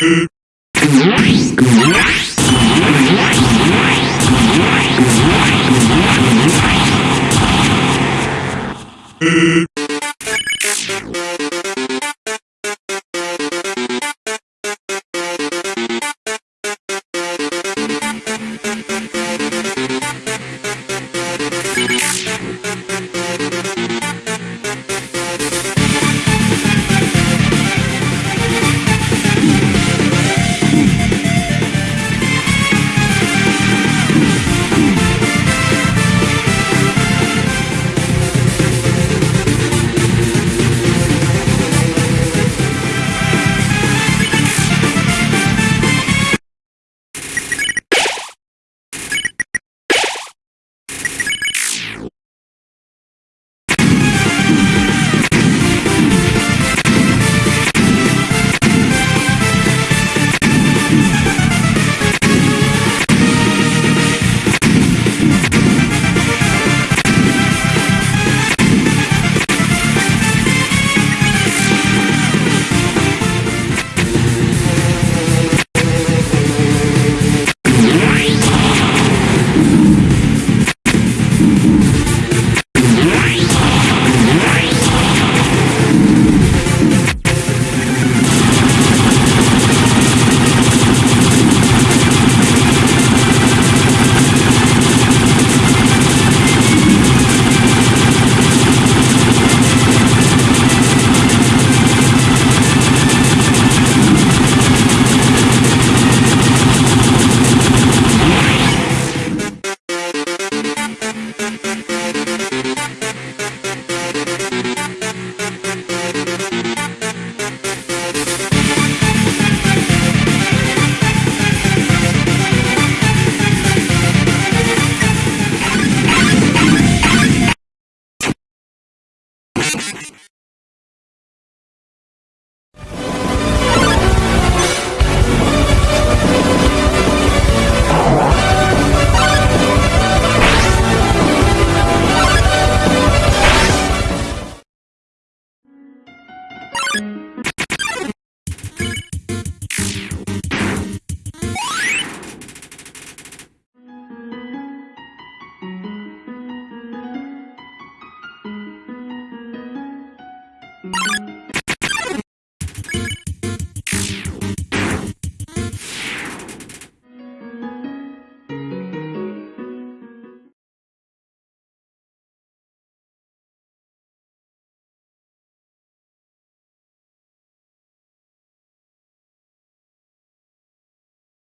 you you